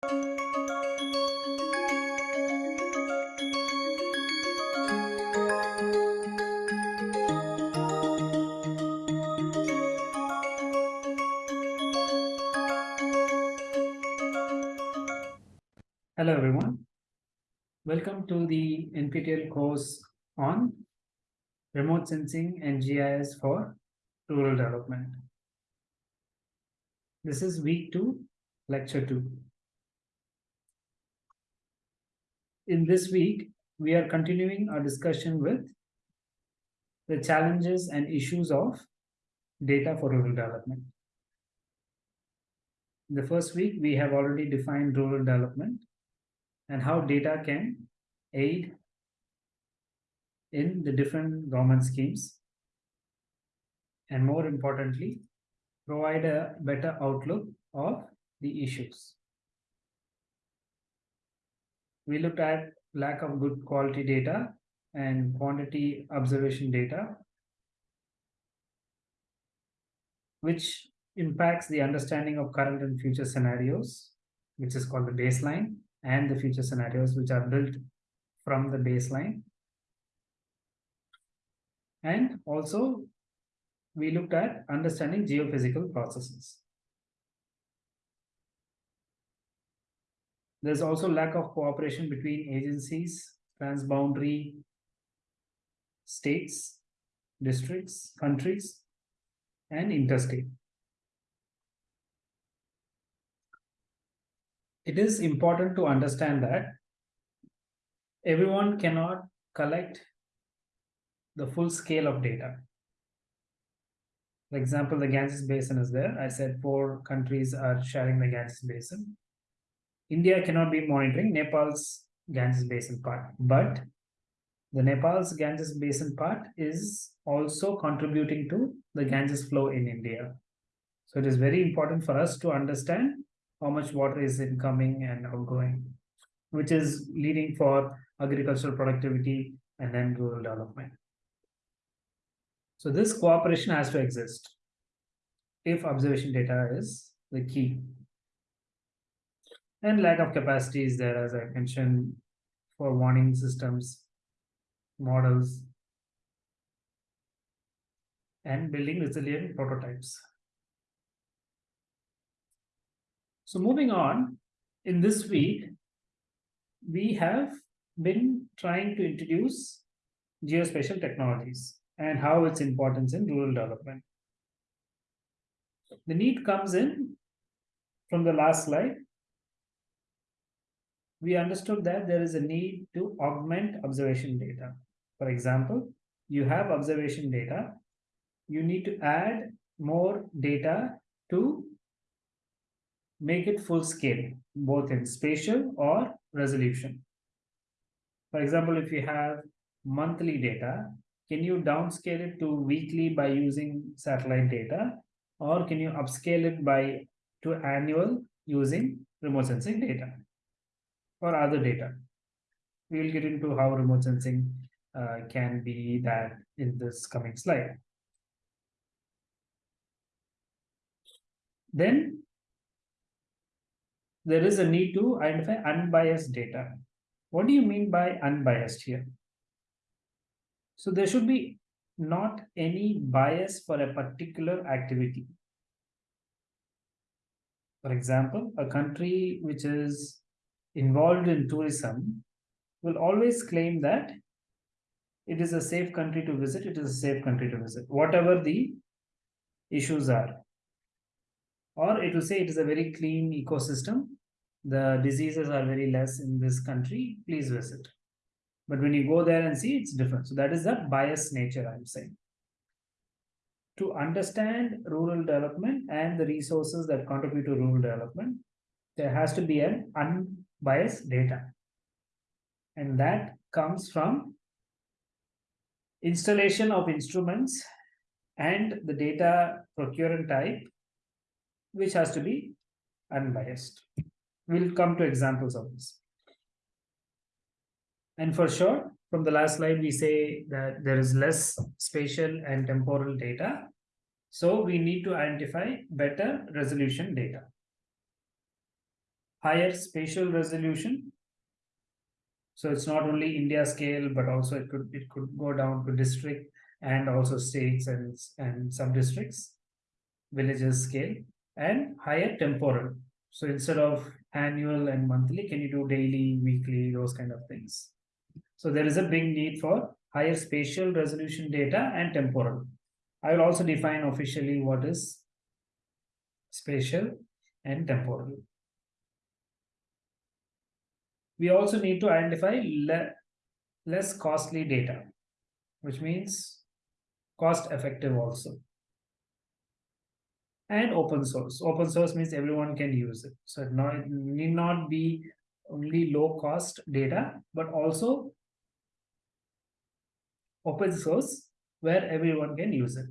Hello, everyone. Welcome to the NPTEL course on remote sensing and GIS for rural development. This is week two, lecture two. In this week, we are continuing our discussion with the challenges and issues of data for rural development. In the first week, we have already defined rural development and how data can aid in the different government schemes. And more importantly, provide a better outlook of the issues. We looked at lack of good quality data and quantity observation data, which impacts the understanding of current and future scenarios, which is called the baseline, and the future scenarios, which are built from the baseline. And also, we looked at understanding geophysical processes. There's also lack of cooperation between agencies, transboundary states, districts, countries, and interstate. It is important to understand that everyone cannot collect the full scale of data. For example, the Ganges Basin is there. I said four countries are sharing the Ganges Basin. India cannot be monitoring Nepal's Ganges Basin part, but the Nepal's Ganges Basin part is also contributing to the Ganges flow in India. So it is very important for us to understand how much water is incoming and outgoing, which is leading for agricultural productivity and then rural development. So this cooperation has to exist if observation data is the key. And lack of capacity is there, as I mentioned, for warning systems, models, and building resilient prototypes. So moving on, in this week, we have been trying to introduce geospatial technologies and how its importance in rural development. The need comes in from the last slide. We understood that there is a need to augment observation data. For example, you have observation data, you need to add more data to make it full scale, both in spatial or resolution. For example, if you have monthly data, can you downscale it to weekly by using satellite data? Or can you upscale it by to annual using remote sensing data or other data? We will get into how remote sensing uh, can be that in this coming slide. Then there is a need to identify unbiased data. What do you mean by unbiased here? So there should be not any bias for a particular activity. For example, a country which is involved in tourism will always claim that it is a safe country to visit, it is a safe country to visit, whatever the issues are. Or it will say it is a very clean ecosystem, the diseases are very less in this country, please visit. But when you go there and see, it's different. So that is the bias nature, I'm saying. To understand rural development and the resources that contribute to rural development, there has to be an unbiased data. And that comes from installation of instruments and the data procurement type, which has to be unbiased. We'll come to examples of this. And for sure, from the last slide, we say that there is less spatial and temporal data. So we need to identify better resolution data. Higher spatial resolution. So it's not only India scale, but also it could it could go down to district and also states and, and sub districts, villages scale, and higher temporal. So instead of annual and monthly, can you do daily, weekly, those kind of things? So there is a big need for higher spatial resolution data and temporal. I will also define officially what is spatial and temporal. We also need to identify le less costly data, which means cost effective also. And open source. Open source means everyone can use it. So it, not, it need not be only low cost data, but also open source where everyone can use it.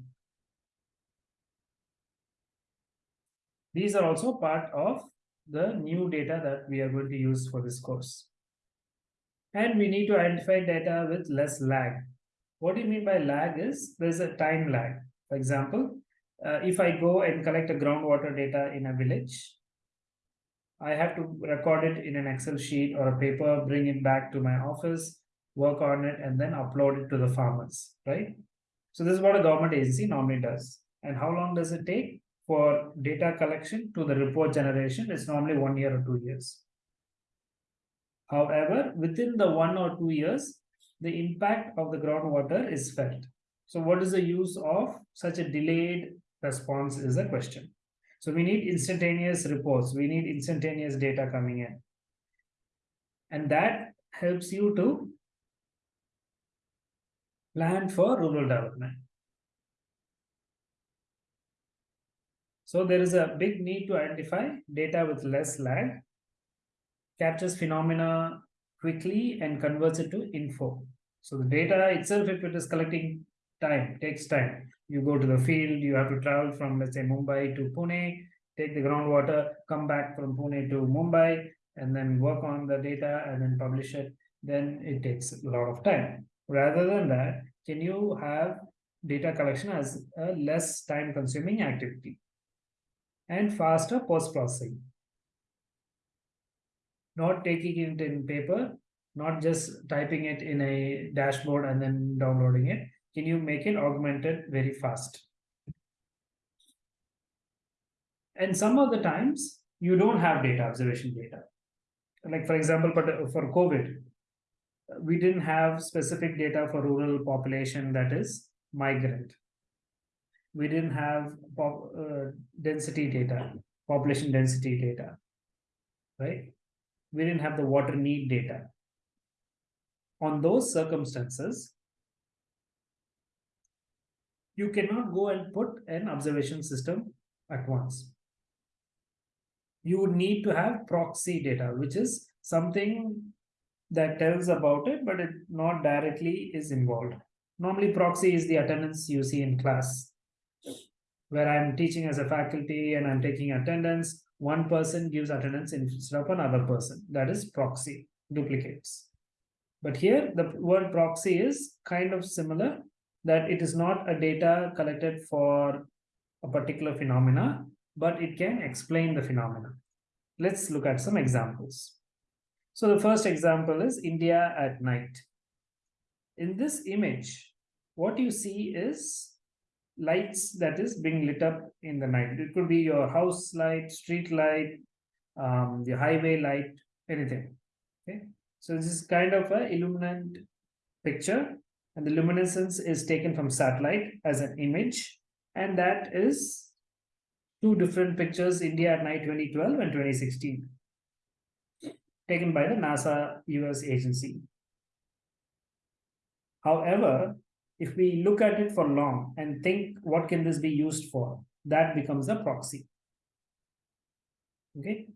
These are also part of the new data that we are going to use for this course. And we need to identify data with less lag. What do you mean by lag is there's a time lag. For example, uh, if I go and collect a groundwater data in a village, I have to record it in an Excel sheet or a paper, bring it back to my office, work on it, and then upload it to the farmers, right? So this is what a government agency normally does. And how long does it take? For data collection to the report generation is normally one year or two years. However, within the one or two years, the impact of the groundwater is felt. So what is the use of such a delayed response is a question. So we need instantaneous reports. We need instantaneous data coming in. And that helps you to plan for rural development. So there is a big need to identify data with less lag, captures phenomena quickly and converts it to info. So the data itself, if it is collecting time, takes time. You go to the field, you have to travel from, let's say, Mumbai to Pune, take the groundwater, come back from Pune to Mumbai, and then work on the data and then publish it. Then it takes a lot of time. Rather than that, can you have data collection as a less time consuming activity? And faster post-processing. Not taking it in paper, not just typing it in a dashboard and then downloading it. Can you make it augmented very fast? And some of the times you don't have data, observation data. Like for example, but uh, for COVID, we didn't have specific data for rural population that is migrant we didn't have pop, uh, density data, population density data, right? We didn't have the water need data. On those circumstances, you cannot go and put an observation system at once. You would need to have proxy data, which is something that tells about it, but it not directly is involved. Normally, proxy is the attendance you see in class where I'm teaching as a faculty and I'm taking attendance, one person gives attendance instead of another person. That is proxy, duplicates. But here the word proxy is kind of similar that it is not a data collected for a particular phenomena, but it can explain the phenomena. Let's look at some examples. So the first example is India at night. In this image, what you see is lights that is being lit up in the night. It could be your house light, street light, um, the highway light, anything. Okay, so this is kind of a illuminant picture, and the luminescence is taken from satellite as an image, and that is two different pictures: India at night 2012 and 2016, taken by the NASA US agency. However, if we look at it for long and think what can this be used for, that becomes a proxy. Okay.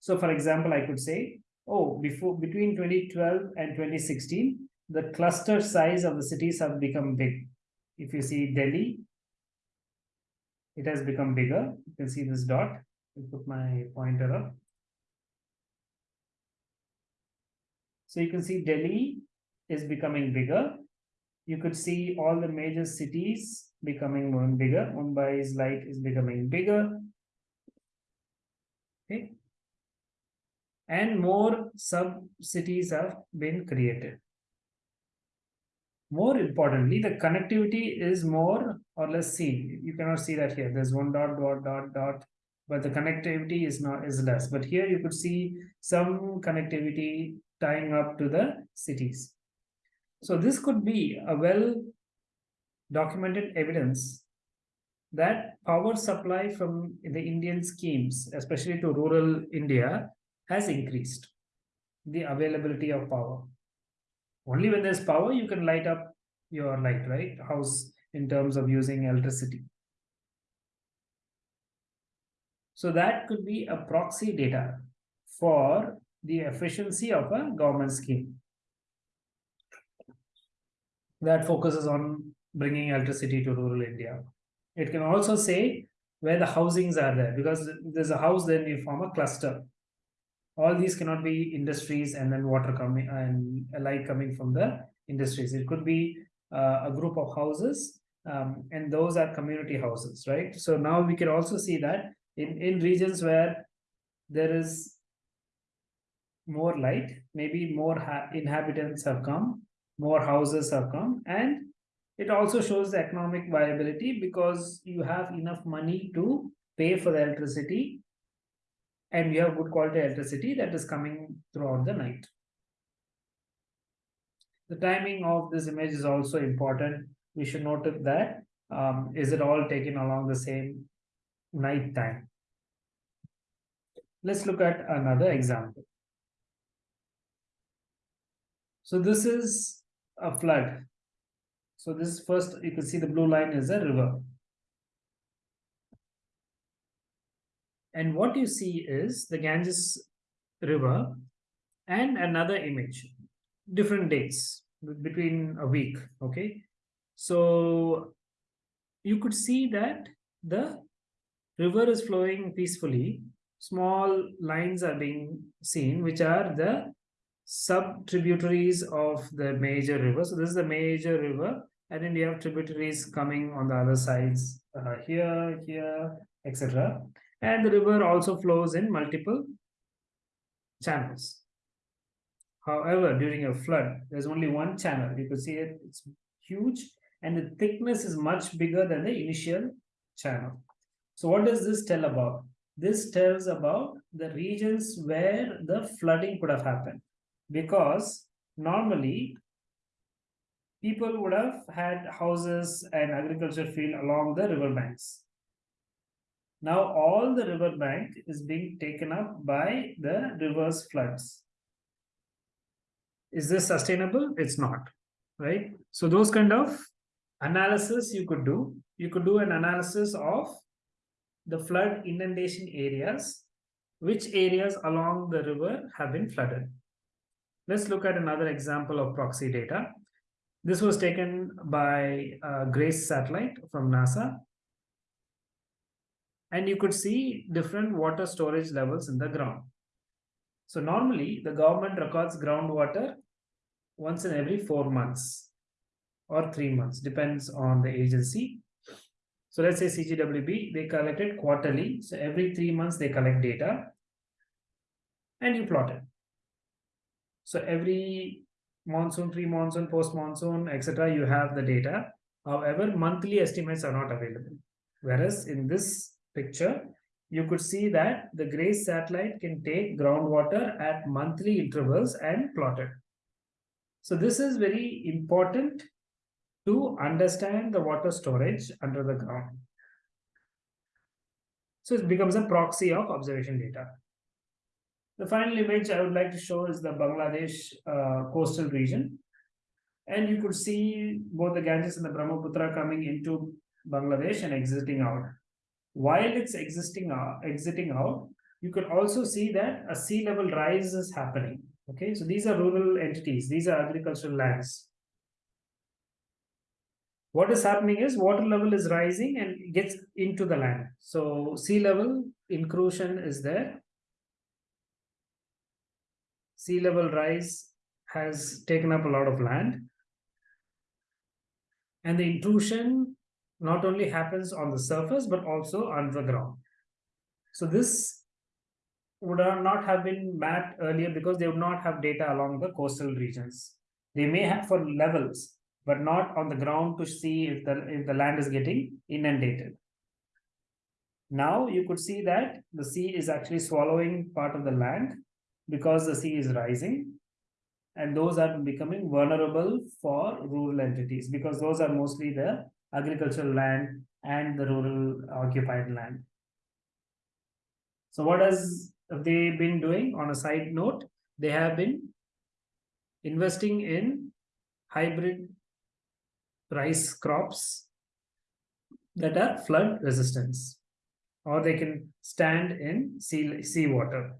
So for example, I could say, oh, before between 2012 and 2016, the cluster size of the cities have become big. If you see Delhi, it has become bigger. You can see this dot. I put my pointer up. So you can see Delhi is becoming bigger you could see all the major cities becoming more and bigger. Mumbai's light is becoming bigger. Okay. and more sub-cities have been created. More importantly, the connectivity is more or less seen. You cannot see that here. There's one dot, dot, dot, dot, but the connectivity is not is less. But here you could see some connectivity tying up to the cities. So this could be a well documented evidence that power supply from the Indian schemes, especially to rural India, has increased the availability of power. Only when there's power, you can light up your light, right? House in terms of using electricity. So that could be a proxy data for the efficiency of a government scheme that focuses on bringing electricity to rural India. It can also say where the housings are there because there's a house, then you form a cluster. All these cannot be industries and then water coming and light coming from the industries. It could be uh, a group of houses um, and those are community houses, right? So now we can also see that in, in regions where there is more light, maybe more inhabitants have come, more houses have come, and it also shows the economic viability because you have enough money to pay for the electricity and you have good quality electricity that is coming throughout the night. The timing of this image is also important. We should note that um, is it all taken along the same night time. Let's look at another example. So this is a flood so this first, you can see the blue line is a river. And what you see is the Ganges river and another image, different dates between a week, okay? So you could see that the river is flowing peacefully. Small lines are being seen, which are the sub-tributaries of the major river. So this is the major river and then you have tributaries coming on the other sides uh, here, here, etc. And the river also flows in multiple channels. However, during a flood, there's only one channel. You can see it, it's huge and the thickness is much bigger than the initial channel. So what does this tell about? This tells about the regions where the flooding could have happened because normally people would have had houses and agriculture field along the river banks. Now all the river bank is being taken up by the river's floods. Is this sustainable? It's not, right? So those kind of analysis you could do. You could do an analysis of the flood inundation areas, which areas along the river have been flooded. Let's look at another example of proxy data. This was taken by uh, GRACE satellite from NASA. And you could see different water storage levels in the ground. So normally the government records groundwater once in every four months or three months, depends on the agency. So let's say CGWB, they collect it quarterly. So every three months they collect data and you plot it. So every monsoon, pre-monsoon, post-monsoon, etc. You have the data. However, monthly estimates are not available. Whereas in this picture, you could see that the GRACE satellite can take groundwater at monthly intervals and plot it. So this is very important to understand the water storage under the ground. So it becomes a proxy of observation data. The final image I would like to show is the Bangladesh uh, coastal region. And you could see both the Ganges and the Brahmaputra coming into Bangladesh and exiting out. While it's existing out, exiting out, you could also see that a sea level rise is happening. Okay, so these are rural entities, these are agricultural lands. What is happening is water level is rising and gets into the land. So sea level inclusion is there sea level rise has taken up a lot of land. And the intrusion not only happens on the surface, but also underground. So this would not have been mapped earlier because they would not have data along the coastal regions. They may have for levels, but not on the ground to see if the if the land is getting inundated. Now you could see that the sea is actually swallowing part of the land because the sea is rising and those are becoming vulnerable for rural entities because those are mostly the agricultural land and the rural occupied land. So what has they been doing on a side note? They have been investing in hybrid rice crops that are flood resistance or they can stand in sea, sea water.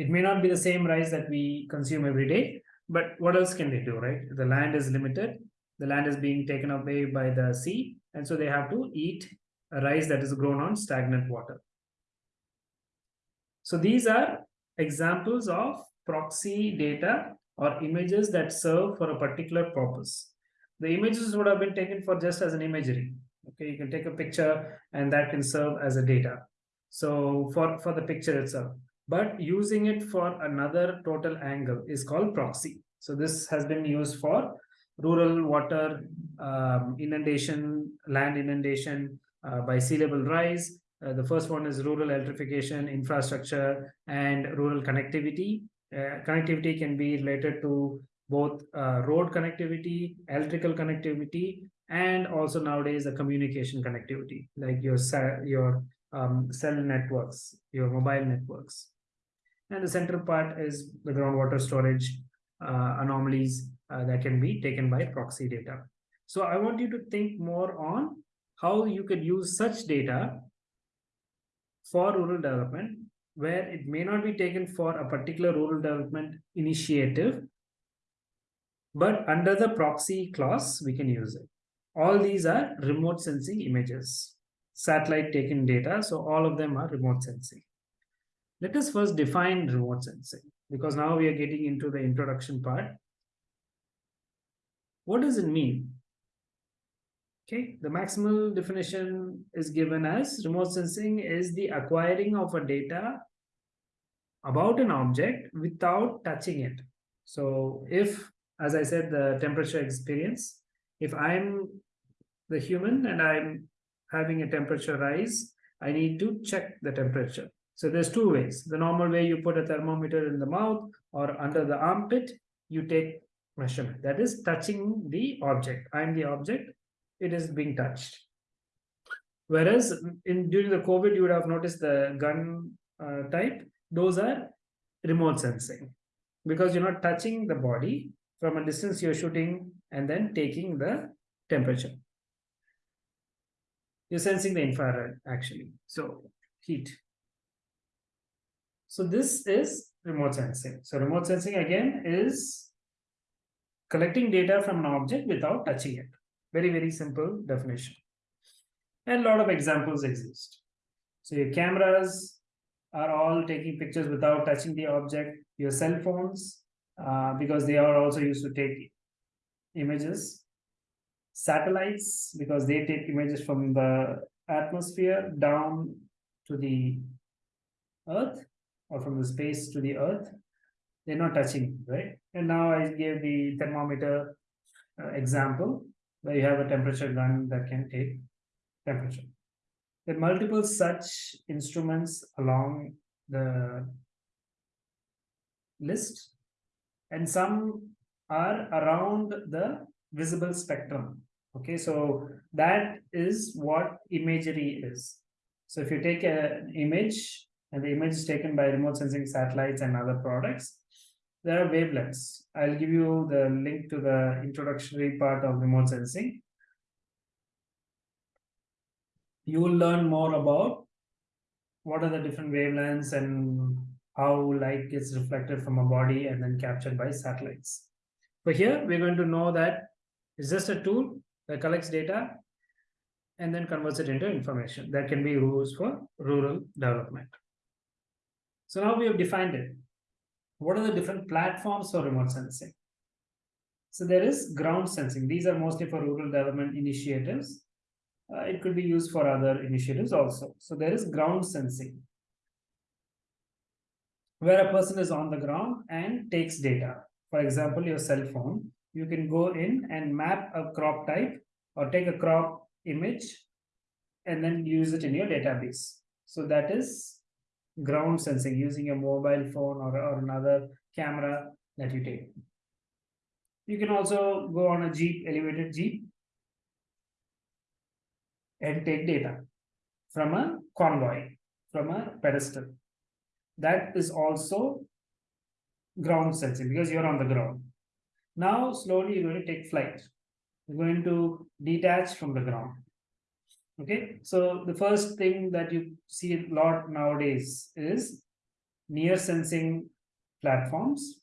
It may not be the same rice that we consume every day, but what else can they do, right? The land is limited, the land is being taken away by the sea, and so they have to eat a rice that is grown on stagnant water. So these are examples of proxy data or images that serve for a particular purpose. The images would have been taken for just as an imagery. Okay, you can take a picture and that can serve as a data. So for, for the picture itself, but using it for another total angle is called proxy. So this has been used for rural water um, inundation, land inundation uh, by sea level rise. Uh, the first one is rural electrification, infrastructure, and rural connectivity. Uh, connectivity can be related to both uh, road connectivity, electrical connectivity, and also nowadays the communication connectivity, like your your um, cell networks, your mobile networks. And the central part is the groundwater storage uh, anomalies uh, that can be taken by proxy data. So I want you to think more on how you could use such data for rural development where it may not be taken for a particular rural development initiative, but under the proxy clause, we can use it. All these are remote sensing images, satellite taken data. So all of them are remote sensing. Let us first define remote sensing because now we are getting into the introduction part. What does it mean? Okay, the maximal definition is given as remote sensing is the acquiring of a data about an object without touching it. So if, as I said, the temperature experience, if I'm the human and I'm having a temperature rise, I need to check the temperature. So there's two ways. The normal way you put a thermometer in the mouth or under the armpit, you take measurement. That is touching the object. I'm the object it is being touched. Whereas in during the COVID, you would have noticed the gun uh, type, those are remote sensing because you're not touching the body from a distance you're shooting and then taking the temperature. You're sensing the infrared actually. So heat. So this is remote sensing. So remote sensing again is collecting data from an object without touching it. Very, very simple definition. And a lot of examples exist. So your cameras are all taking pictures without touching the object. Your cell phones, uh, because they are also used to take images. Satellites, because they take images from the atmosphere down to the earth or from the space to the earth. They're not touching, right? And now I gave the thermometer uh, example where you have a temperature gun that can take temperature. There are multiple such instruments along the list, and some are around the visible spectrum. Okay, so that is what imagery is. So if you take an image and the image taken by remote sensing satellites and other products, there are wavelengths. I'll give you the link to the introductory part of remote sensing. You will learn more about what are the different wavelengths and how light gets reflected from a body and then captured by satellites. But here we're going to know that it's just a tool that collects data and then converts it into information that can be used for rural development. So now we have defined it what are the different platforms for remote sensing? So there is ground sensing. These are mostly for rural development initiatives. Uh, it could be used for other initiatives also. So there is ground sensing. where a person is on the ground and takes data. For example, your cell phone, you can go in and map a crop type or take a crop image and then use it in your database. So that is ground sensing using a mobile phone or, or another camera that you take. You can also go on a Jeep, elevated Jeep, and take data from a convoy, from a pedestal. That is also ground sensing because you're on the ground. Now, slowly you're going to take flight. You're going to detach from the ground. Okay, so the first thing that you see a lot nowadays is near sensing platforms.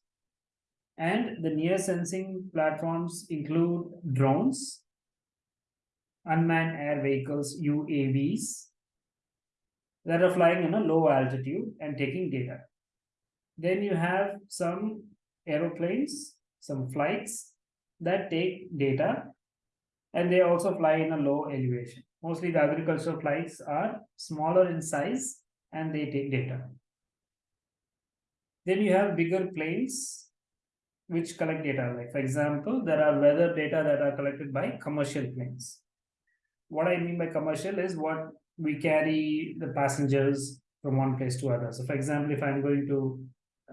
And the near sensing platforms include drones, unmanned air vehicles, UAVs, that are flying in a low altitude and taking data. Then you have some aeroplanes, some flights that take data and they also fly in a low elevation. Mostly the agricultural flights are smaller in size and they take data. Then you have bigger planes which collect data. Like for example, there are weather data that are collected by commercial planes. What I mean by commercial is what we carry the passengers from one place to other. So for example, if I'm going to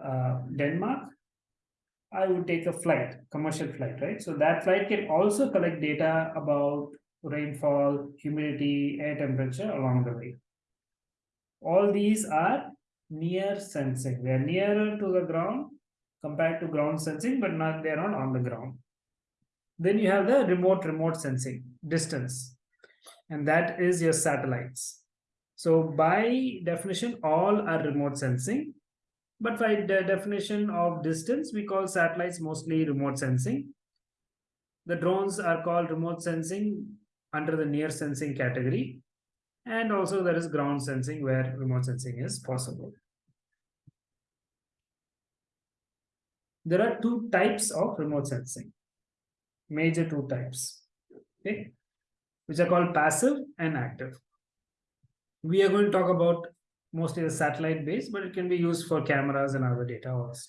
uh, Denmark, I would take a flight, commercial flight, right? So that flight can also collect data about rainfall, humidity, air temperature along the way. All these are near sensing. They are nearer to the ground compared to ground sensing, but not they're not on the ground. Then you have the remote remote sensing, distance, and that is your satellites. So by definition, all are remote sensing, but by the definition of distance, we call satellites mostly remote sensing. The drones are called remote sensing under the near sensing category. And also there is ground sensing where remote sensing is possible. There are two types of remote sensing, major two types, okay, which are called passive and active. We are going to talk about mostly the satellite based, but it can be used for cameras and other data also.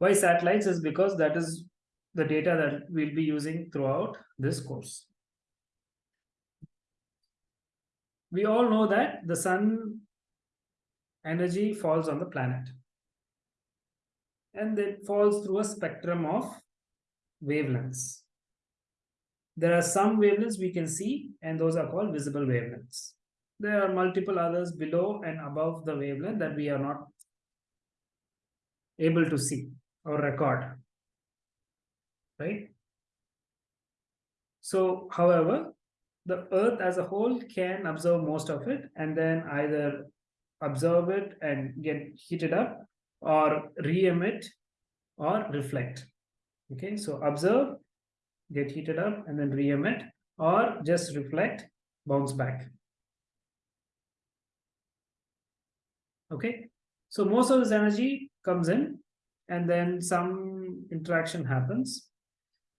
Why satellites is because that is the data that we'll be using throughout this course. We all know that the sun energy falls on the planet. And it falls through a spectrum of wavelengths. There are some wavelengths we can see, and those are called visible wavelengths. There are multiple others below and above the wavelength that we are not able to see or record right? So, however, the earth as a whole can absorb most of it and then either absorb it and get heated up or re-emit or reflect. Okay, so observe, get heated up and then re-emit or just reflect, bounce back. Okay, so most of this energy comes in and then some interaction happens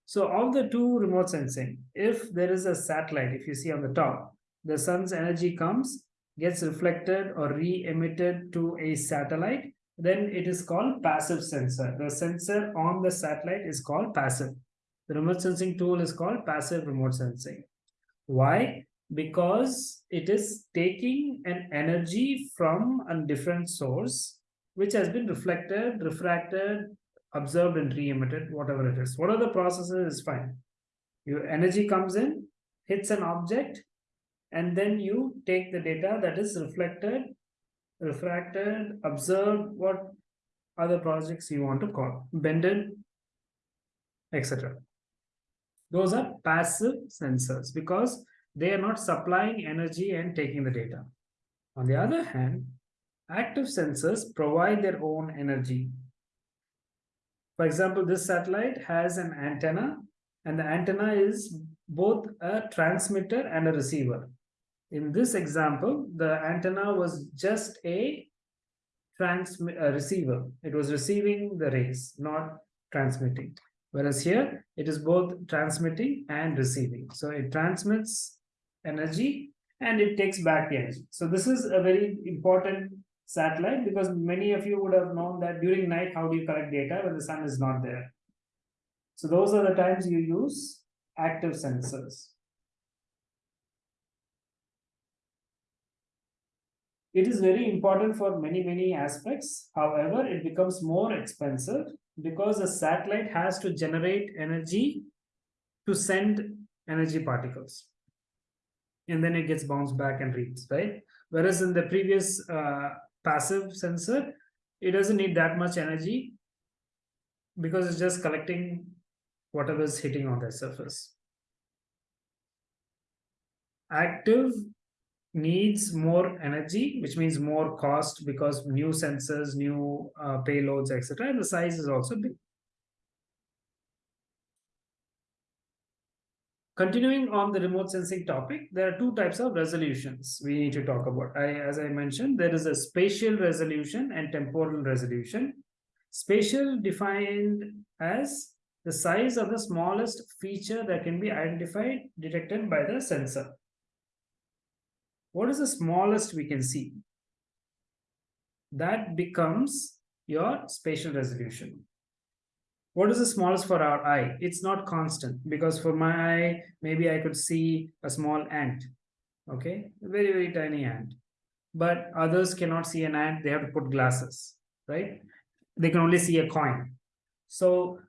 so of the two remote sensing, if there is a satellite, if you see on the top, the sun's energy comes, gets reflected or re-emitted to a satellite, then it is called passive sensor. The sensor on the satellite is called passive. The remote sensing tool is called passive remote sensing. Why? Because it is taking an energy from a different source, which has been reflected, refracted, observed and re-emitted, whatever it is. What are the processes is fine. Your energy comes in, hits an object, and then you take the data that is reflected, refracted, observed, what other projects you want to call, bended, etc. Those are passive sensors because they are not supplying energy and taking the data. On the other hand, active sensors provide their own energy for example, this satellite has an antenna and the antenna is both a transmitter and a receiver. In this example, the antenna was just a receiver. It was receiving the rays, not transmitting. Whereas here, it is both transmitting and receiving. So it transmits energy and it takes back the energy. So this is a very important satellite because many of you would have known that during night, how do you collect data when the sun is not there? So those are the times you use active sensors. It is very important for many, many aspects. However, it becomes more expensive because a satellite has to generate energy to send energy particles. And then it gets bounced back and reads, right? Whereas in the previous uh, passive sensor, it doesn't need that much energy because it's just collecting whatever is hitting on the surface. Active needs more energy, which means more cost because new sensors, new uh, payloads, etc. And the size is also big. Continuing on the remote sensing topic, there are two types of resolutions we need to talk about. I, as I mentioned, there is a spatial resolution and temporal resolution. Spatial defined as the size of the smallest feature that can be identified, detected by the sensor. What is the smallest we can see? That becomes your spatial resolution what is the smallest for our eye? It's not constant because for my eye maybe i could see a small ant okay? A very very tiny ant. But others cannot see an ant they have to put glasses right? They can only see a coin. So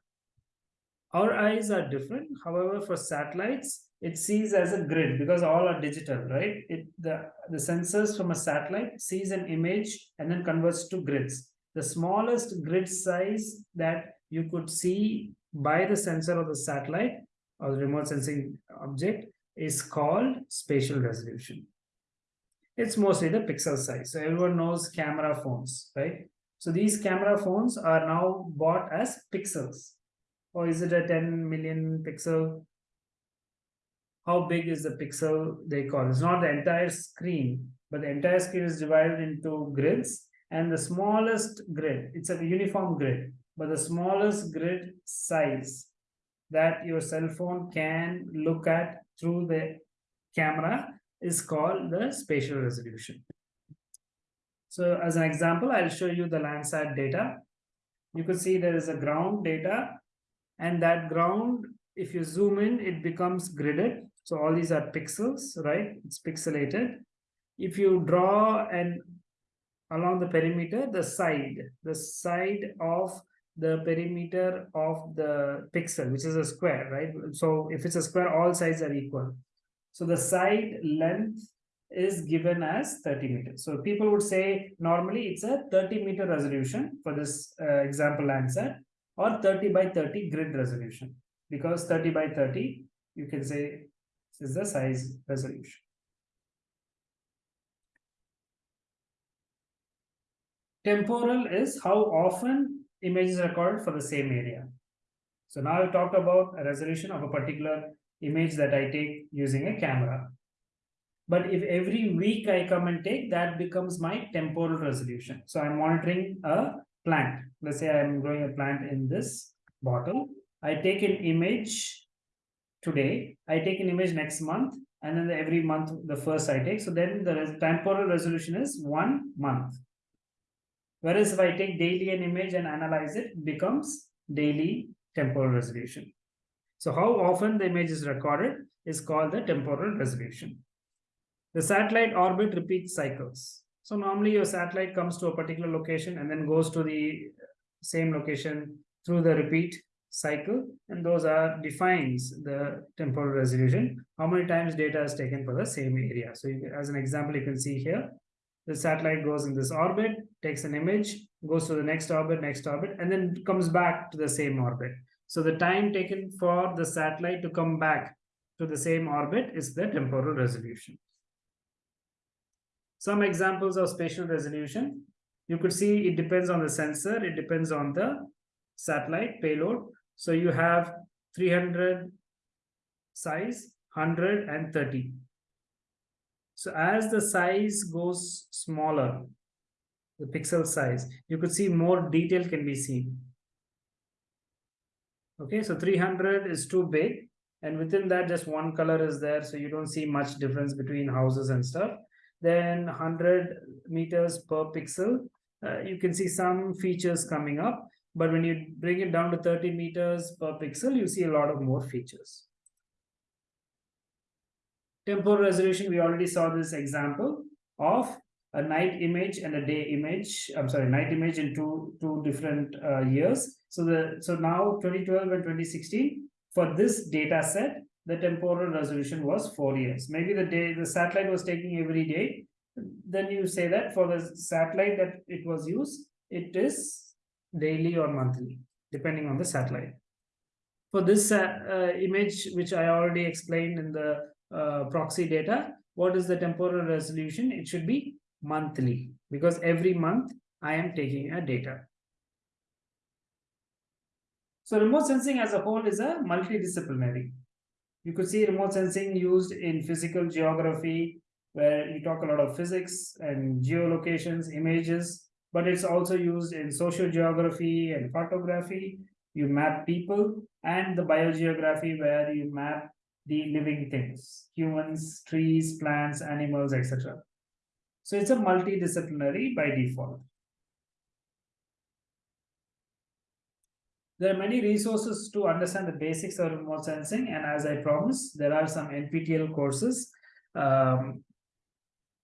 our eyes are different. However for satellites it sees as a grid because all are digital right? It the the sensors from a satellite sees an image and then converts to grids. The smallest grid size that you could see by the sensor of the satellite or the remote sensing object is called spatial resolution. It's mostly the pixel size. So everyone knows camera phones, right? So these camera phones are now bought as pixels. Or is it a 10 million pixel? How big is the pixel they call? It's not the entire screen, but the entire screen is divided into grids and the smallest grid, it's a uniform grid but the smallest grid size that your cell phone can look at through the camera is called the spatial resolution. So as an example, I'll show you the Landsat data. You can see there is a ground data and that ground, if you zoom in, it becomes gridded. So all these are pixels, right? It's pixelated. If you draw and along the perimeter, the side, the side of the perimeter of the pixel, which is a square, right? So if it's a square, all sides are equal. So the side length is given as 30 meters. So people would say normally it's a 30 meter resolution for this uh, example answer or 30 by 30 grid resolution because 30 by 30 you can say is the size resolution. Temporal is how often image is recorded for the same area. So now I've talked about a resolution of a particular image that I take using a camera. But if every week I come and take, that becomes my temporal resolution. So I'm monitoring a plant. Let's say I'm growing a plant in this bottle. I take an image today. I take an image next month. And then every month, the first I take. So then the temporal resolution is one month. Whereas if I take daily an image and analyze it, it becomes daily temporal resolution. So how often the image is recorded is called the temporal resolution. The satellite orbit repeats cycles. So normally your satellite comes to a particular location and then goes to the same location through the repeat cycle and those are defines the temporal resolution how many times data is taken for the same area so you, as an example you can see here the satellite goes in this orbit, takes an image, goes to the next orbit, next orbit, and then comes back to the same orbit. So the time taken for the satellite to come back to the same orbit is the temporal resolution. Some examples of spatial resolution. You could see it depends on the sensor, it depends on the satellite payload. So you have 300 size, 100 and 30. So as the size goes smaller, the pixel size, you could see more detail can be seen. Okay, so 300 is too big. And within that, just one color is there. So you don't see much difference between houses and stuff. then 100 meters per pixel. Uh, you can see some features coming up, but when you bring it down to 30 meters per pixel, you see a lot of more features. Temporal resolution, we already saw this example of a night image and a day image. I'm sorry, night image in two two different uh, years. So the so now 2012 and 2016 for this data set, the temporal resolution was four years. Maybe the day the satellite was taking every day. Then you say that for the satellite that it was used, it is daily or monthly, depending on the satellite. For this uh, uh, image, which I already explained in the uh, proxy data, what is the temporal resolution? It should be monthly because every month I am taking a data. So remote sensing as a whole is a multidisciplinary. You could see remote sensing used in physical geography, where you talk a lot of physics and geolocations, images, but it's also used in social geography and cartography. You map people and the biogeography where you map the living things, humans, trees, plants, animals, etc. So it's a multidisciplinary by default. There are many resources to understand the basics of remote sensing, and as I promised, there are some NPTEL courses. Um,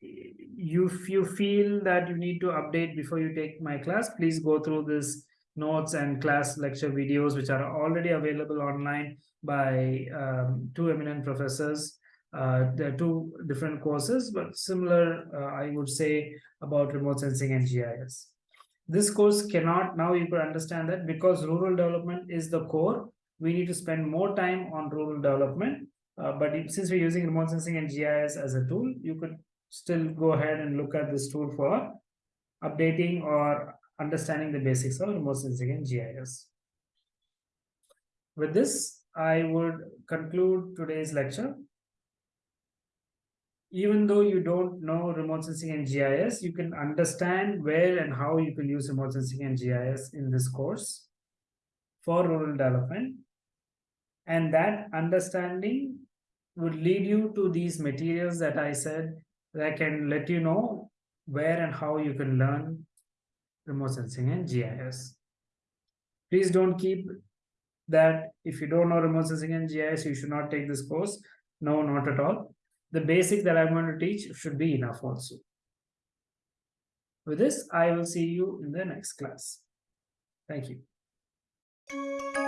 if you feel that you need to update before you take my class, please go through this notes and class lecture videos, which are already available online by um, two eminent professors. Uh, there are two different courses, but similar, uh, I would say, about remote sensing and GIS this course cannot now you could understand that because rural development is the core we need to spend more time on rural development uh, but if, since we're using remote sensing and gis as a tool you could still go ahead and look at this tool for updating or understanding the basics of remote sensing and gis with this i would conclude today's lecture even though you don't know remote sensing and GIS, you can understand where and how you can use remote sensing and GIS in this course for rural development. And that understanding would lead you to these materials that I said that can let you know where and how you can learn remote sensing and GIS. Please don't keep that if you don't know remote sensing and GIS, you should not take this course. No, not at all the basic that I'm going to teach should be enough also. With this, I will see you in the next class. Thank you.